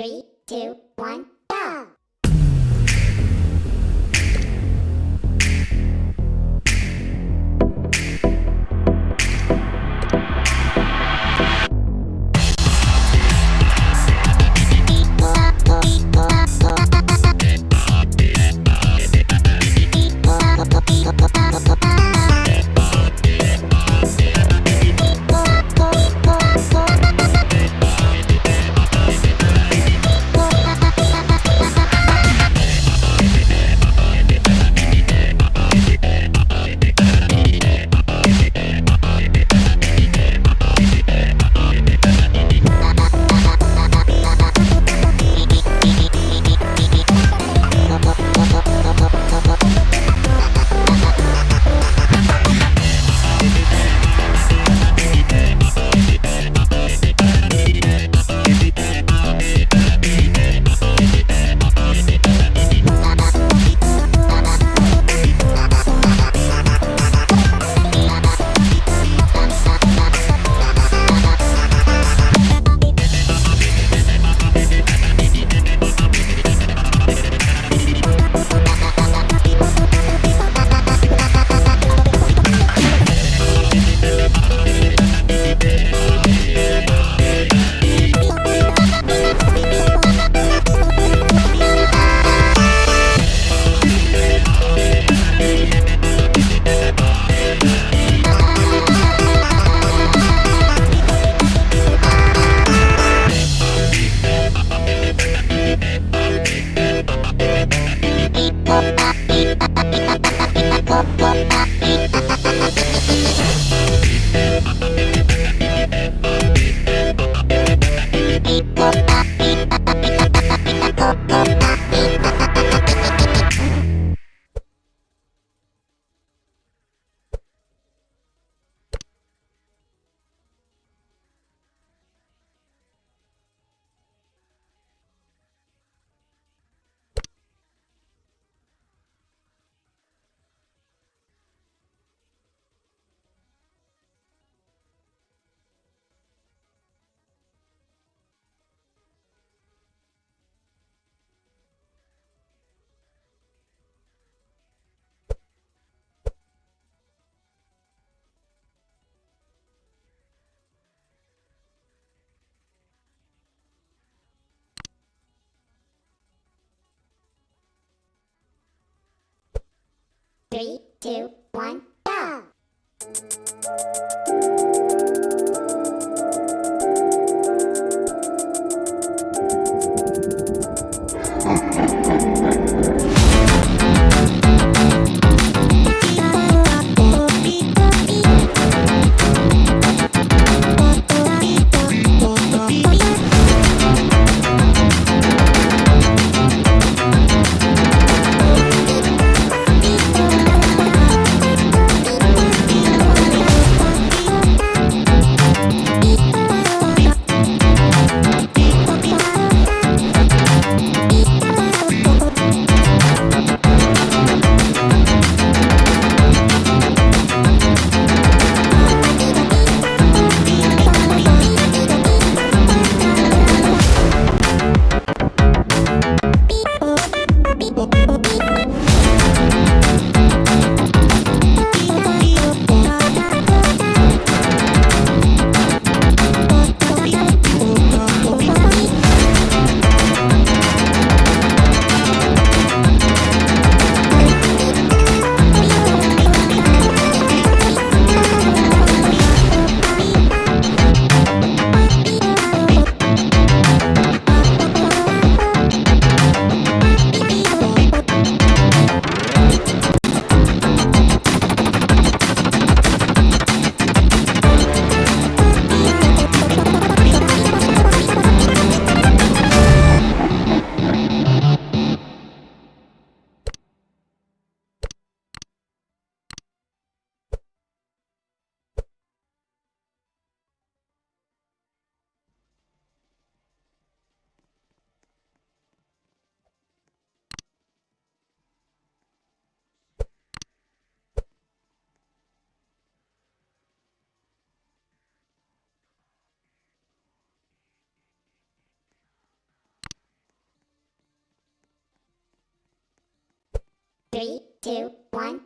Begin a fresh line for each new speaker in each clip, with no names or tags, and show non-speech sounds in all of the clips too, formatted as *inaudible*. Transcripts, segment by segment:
Three, two, one, Three, two, one, go! *laughs* Three, two, one,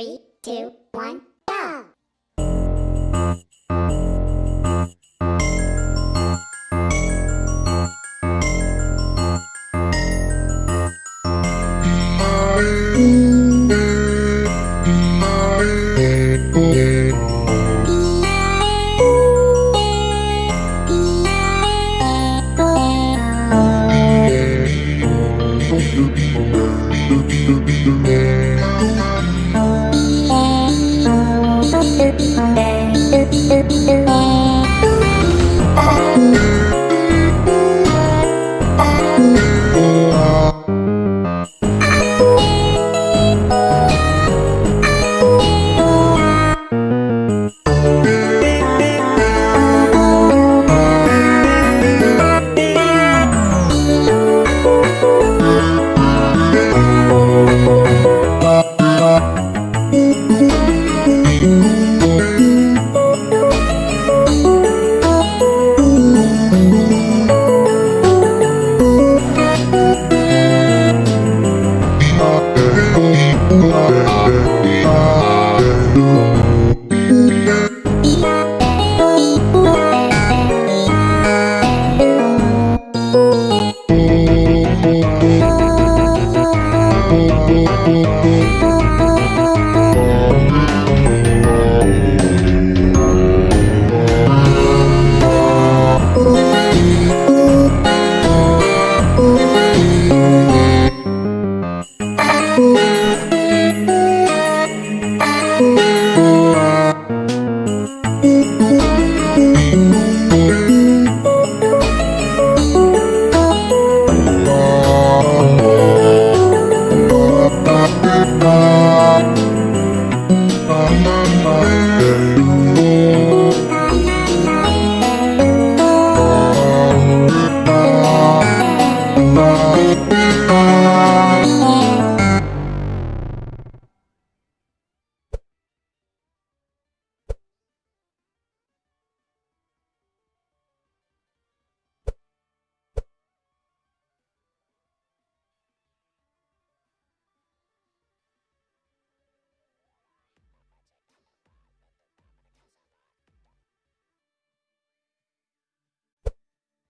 Three, two, one,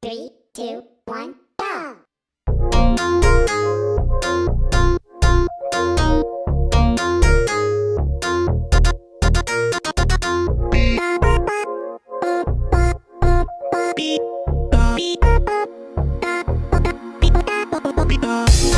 Three, two, one, go!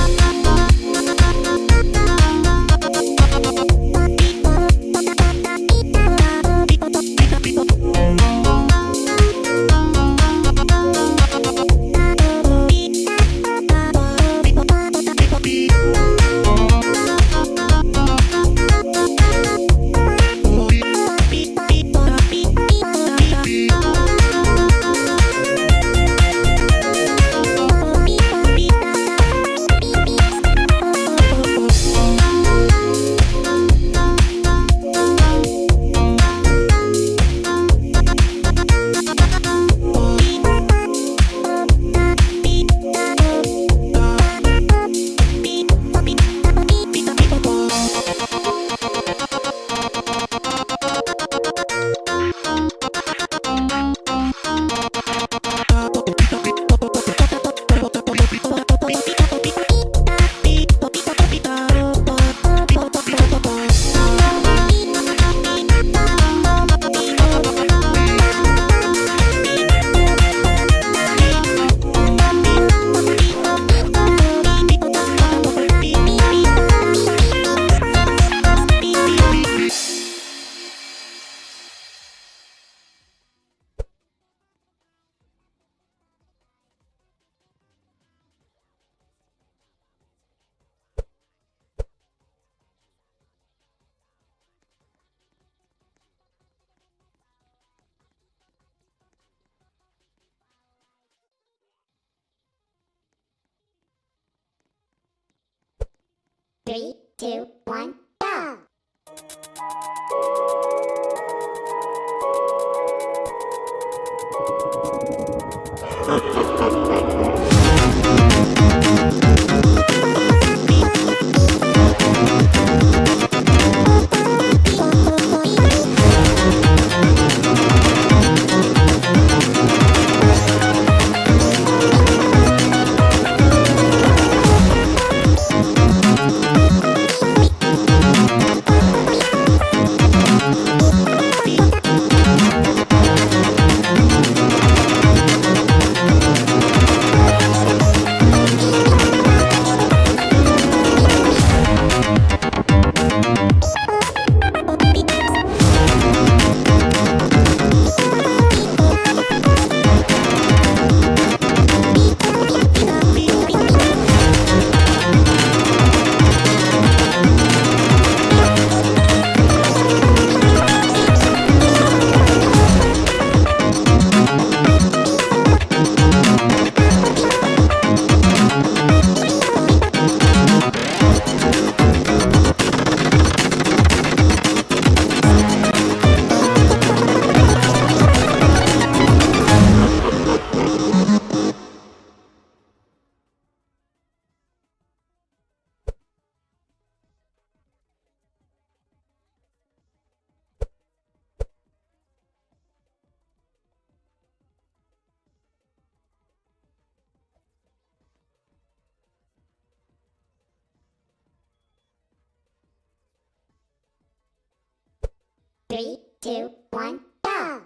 Three, two, one, go! *laughs* Three, two, one, go!